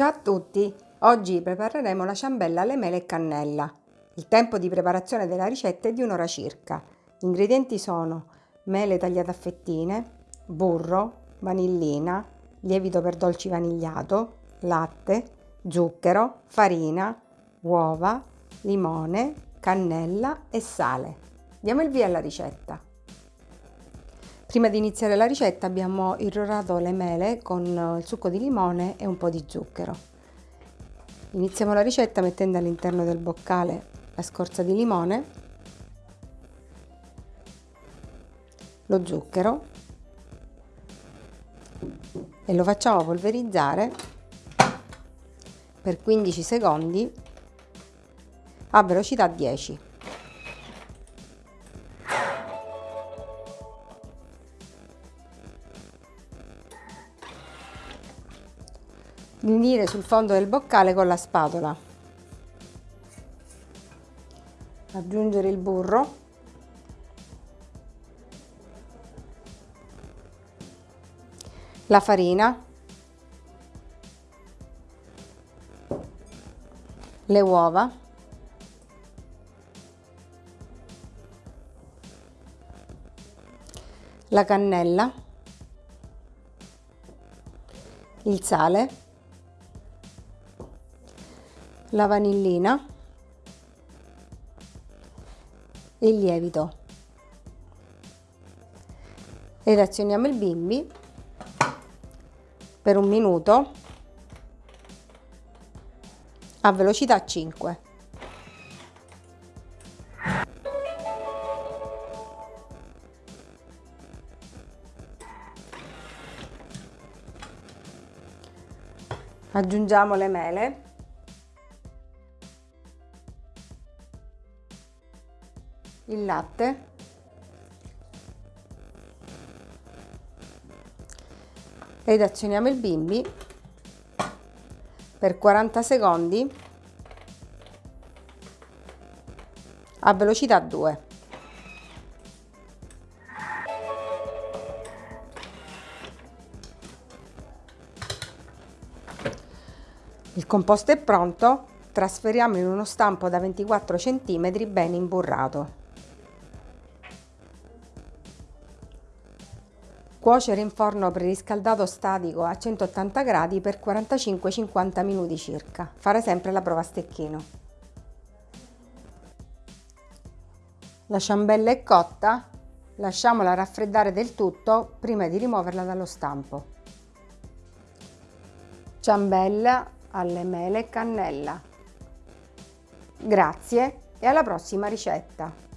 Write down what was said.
Ciao a tutti! Oggi prepareremo la ciambella alle mele e cannella. Il tempo di preparazione della ricetta è di un'ora circa. Gli ingredienti sono mele tagliate a fettine, burro, vanillina, lievito per dolci vanigliato, latte, zucchero, farina, uova, limone, cannella e sale. Diamo il via alla ricetta. Prima di iniziare la ricetta abbiamo irrorato le mele con il succo di limone e un po' di zucchero. Iniziamo la ricetta mettendo all'interno del boccale la scorza di limone, lo zucchero e lo facciamo polverizzare per 15 secondi a velocità 10. Unire sul fondo del boccale con la spatola. Aggiungere il burro. La farina. Le uova. La cannella. Il sale la vanillina e il lievito. Ed azioniamo il bimbi per un minuto a velocità 5 aggiungiamo le mele il latte ed azioniamo il bimbi per 40 secondi a velocità 2. Il composto è pronto, trasferiamo in uno stampo da 24 cm ben imburrato. Cuocere in forno preriscaldato statico a 180 gradi per 45-50 minuti circa. Fare sempre la prova a stecchino. La ciambella è cotta, lasciamola raffreddare del tutto prima di rimuoverla dallo stampo. Ciambella alle mele e cannella. Grazie e alla prossima ricetta!